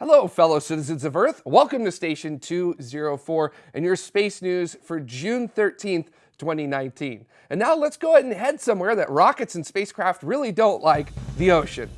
Hello, fellow citizens of Earth. Welcome to Station 204 and your space news for June 13th, 2019. And now let's go ahead and head somewhere that rockets and spacecraft really don't like, the ocean.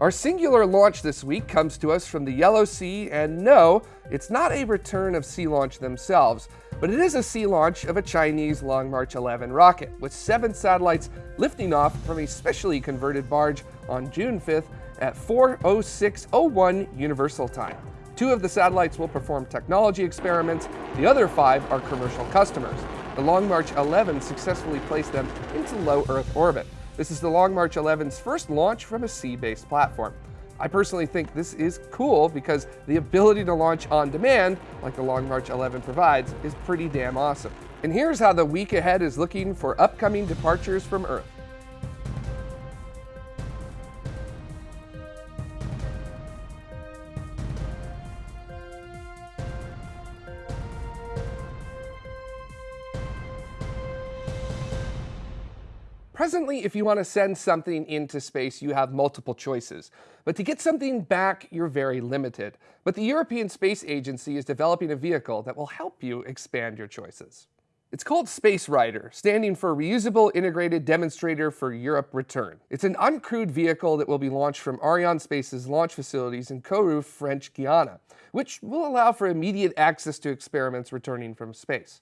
Our singular launch this week comes to us from the Yellow Sea, and no, it's not a return of Sea Launch themselves, but it is a sea launch of a Chinese Long March 11 rocket, with seven satellites lifting off from a specially converted barge on June 5th at 4.0601 Universal Time. Two of the satellites will perform technology experiments, the other five are commercial customers. The Long March 11 successfully placed them into low Earth orbit. This is the Long March 11's first launch from a sea-based platform. I personally think this is cool because the ability to launch on demand, like the Long March 11 provides, is pretty damn awesome. And here's how the week ahead is looking for upcoming departures from Earth. Presently, if you want to send something into space, you have multiple choices. But to get something back, you're very limited. But the European Space Agency is developing a vehicle that will help you expand your choices. It's called Space Rider, standing for Reusable Integrated Demonstrator for Europe Return. It's an uncrewed vehicle that will be launched from Arianespace's launch facilities in Kourou, French Guiana, which will allow for immediate access to experiments returning from space.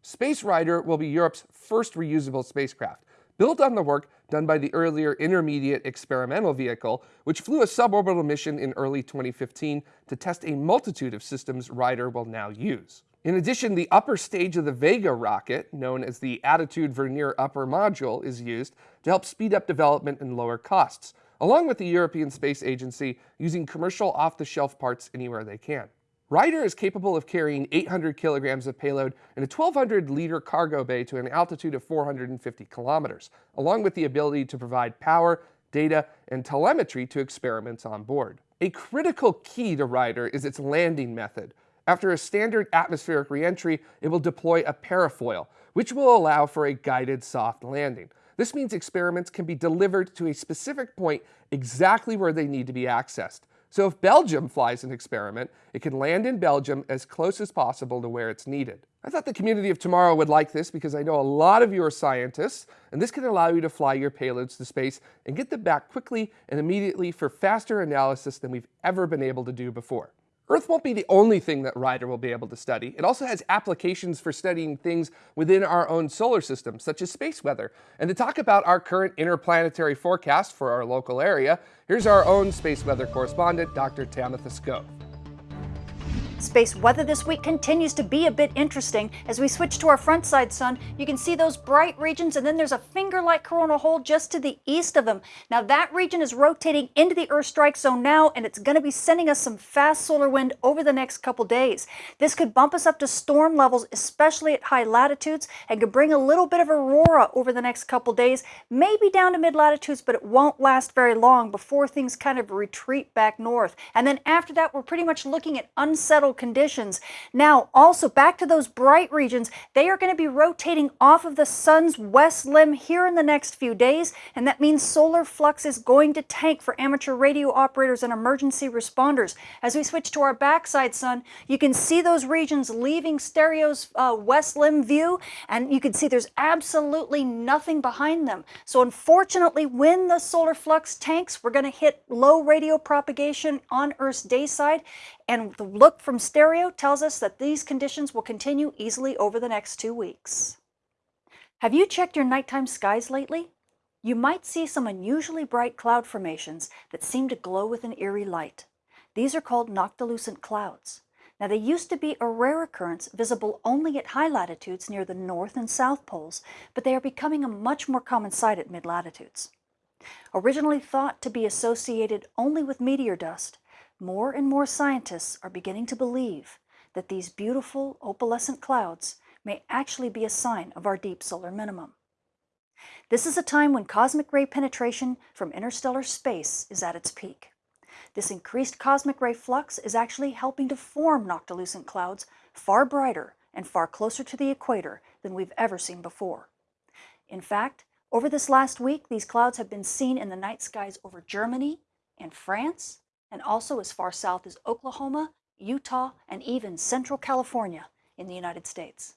Space Rider will be Europe's first reusable spacecraft, built on the work done by the earlier Intermediate Experimental Vehicle, which flew a suborbital mission in early 2015 to test a multitude of systems Rider will now use. In addition, the upper stage of the Vega rocket, known as the Attitude Vernier Upper Module, is used to help speed up development and lower costs, along with the European Space Agency using commercial off-the-shelf parts anywhere they can. Rider is capable of carrying 800 kilograms of payload in a 1,200 liter cargo bay to an altitude of 450 kilometers, along with the ability to provide power, data, and telemetry to experiments on board. A critical key to Rider is its landing method. After a standard atmospheric reentry, it will deploy a parafoil, which will allow for a guided soft landing. This means experiments can be delivered to a specific point exactly where they need to be accessed. So if Belgium flies an experiment, it can land in Belgium as close as possible to where it's needed. I thought the community of tomorrow would like this because I know a lot of you are scientists, and this can allow you to fly your payloads to space and get them back quickly and immediately for faster analysis than we've ever been able to do before. Earth won't be the only thing that Rider will be able to study. It also has applications for studying things within our own solar system, such as space weather. And to talk about our current interplanetary forecast for our local area, here's our own space weather correspondent, Dr. Tamitha Skov. Space weather this week continues to be a bit interesting. As we switch to our front side sun, you can see those bright regions and then there's a finger-like coronal hole just to the east of them. Now that region is rotating into the Earth strike zone now and it's going to be sending us some fast solar wind over the next couple days. This could bump us up to storm levels, especially at high latitudes, and could bring a little bit of aurora over the next couple days, maybe down to mid-latitudes, but it won't last very long before things kind of retreat back north. And then after that, we're pretty much looking at unsettled conditions. Now, also back to those bright regions, they are going to be rotating off of the sun's west limb here in the next few days, and that means solar flux is going to tank for amateur radio operators and emergency responders. As we switch to our backside sun, you can see those regions leaving STEREO's uh, west limb view, and you can see there's absolutely nothing behind them. So unfortunately, when the solar flux tanks, we're going to hit low radio propagation on Earth's day side, and the look from STEREO tells us that these conditions will continue easily over the next two weeks. Have you checked your nighttime skies lately? You might see some unusually bright cloud formations that seem to glow with an eerie light. These are called noctilucent clouds. Now they used to be a rare occurrence visible only at high latitudes near the north and south poles, but they are becoming a much more common sight at mid-latitudes. Originally thought to be associated only with meteor dust, more and more scientists are beginning to believe that these beautiful opalescent clouds may actually be a sign of our deep solar minimum. This is a time when cosmic ray penetration from interstellar space is at its peak. This increased cosmic ray flux is actually helping to form noctilucent clouds far brighter and far closer to the equator than we've ever seen before. In fact, over this last week, these clouds have been seen in the night skies over Germany and France and also as far south as Oklahoma, Utah, and even Central California in the United States.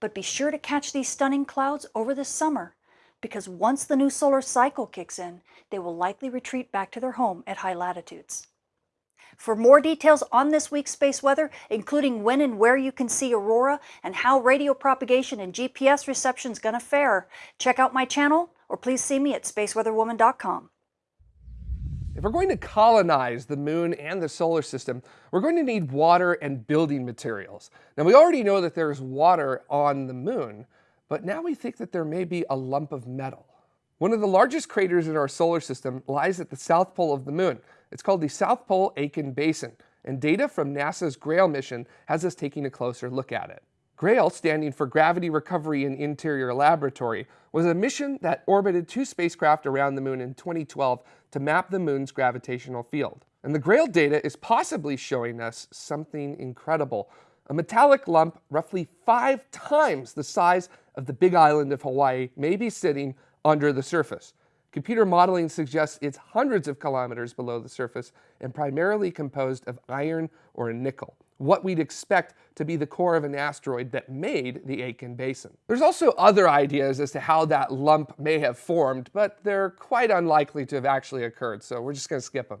But be sure to catch these stunning clouds over the summer because once the new solar cycle kicks in, they will likely retreat back to their home at high latitudes. For more details on this week's space weather, including when and where you can see aurora and how radio propagation and GPS reception is going to fare, check out my channel or please see me at spaceweatherwoman.com. If we're going to colonize the moon and the solar system, we're going to need water and building materials. Now we already know that there's water on the moon, but now we think that there may be a lump of metal. One of the largest craters in our solar system lies at the south pole of the moon. It's called the South Pole Aitken Basin, and data from NASA's GRAIL mission has us taking a closer look at it. GRAIL, standing for Gravity Recovery and Interior Laboratory, was a mission that orbited two spacecraft around the moon in 2012 to map the moon's gravitational field. And the GRAIL data is possibly showing us something incredible. A metallic lump roughly five times the size of the big island of Hawaii may be sitting under the surface. Computer modeling suggests it's hundreds of kilometers below the surface and primarily composed of iron or nickel what we'd expect to be the core of an asteroid that made the Aitken Basin. There's also other ideas as to how that lump may have formed, but they're quite unlikely to have actually occurred, so we're just going to skip them.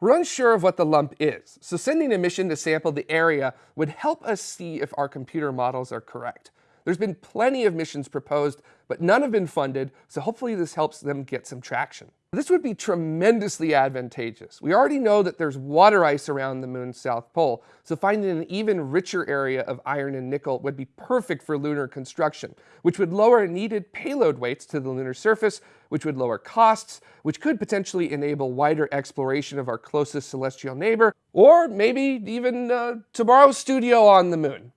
We're unsure of what the lump is, so sending a mission to sample the area would help us see if our computer models are correct. There's been plenty of missions proposed, but none have been funded, so hopefully this helps them get some traction. This would be tremendously advantageous. We already know that there's water ice around the moon's south pole, so finding an even richer area of iron and nickel would be perfect for lunar construction, which would lower needed payload weights to the lunar surface, which would lower costs, which could potentially enable wider exploration of our closest celestial neighbor, or maybe even uh, tomorrow's studio on the moon.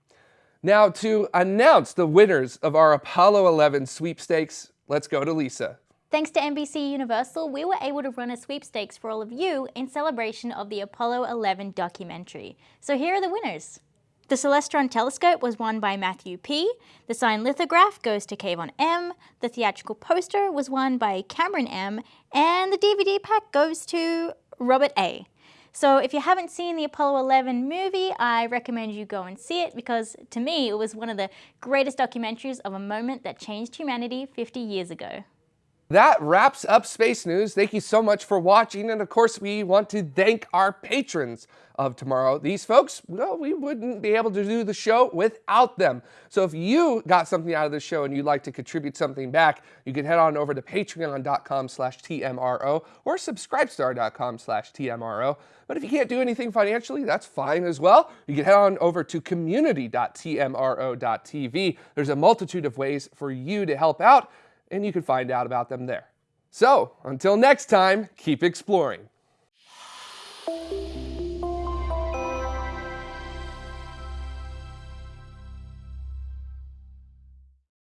Now, to announce the winners of our Apollo 11 sweepstakes, let's go to Lisa. Thanks to NBC Universal, we were able to run a sweepstakes for all of you in celebration of the Apollo 11 documentary. So here are the winners. The Celestron telescope was won by Matthew P. The signed lithograph goes to Kayvon M. The theatrical poster was won by Cameron M. And the DVD pack goes to Robert A. So if you haven't seen the Apollo 11 movie, I recommend you go and see it because to me, it was one of the greatest documentaries of a moment that changed humanity 50 years ago. That wraps up Space News. Thank you so much for watching. And of course, we want to thank our patrons of tomorrow. These folks, well, we wouldn't be able to do the show without them. So if you got something out of the show and you'd like to contribute something back, you can head on over to patreon.com slash TMRO or subscribestar.com slash TMRO. But if you can't do anything financially, that's fine as well. You can head on over to community.tmro.tv. There's a multitude of ways for you to help out and you can find out about them there. So, until next time, keep exploring.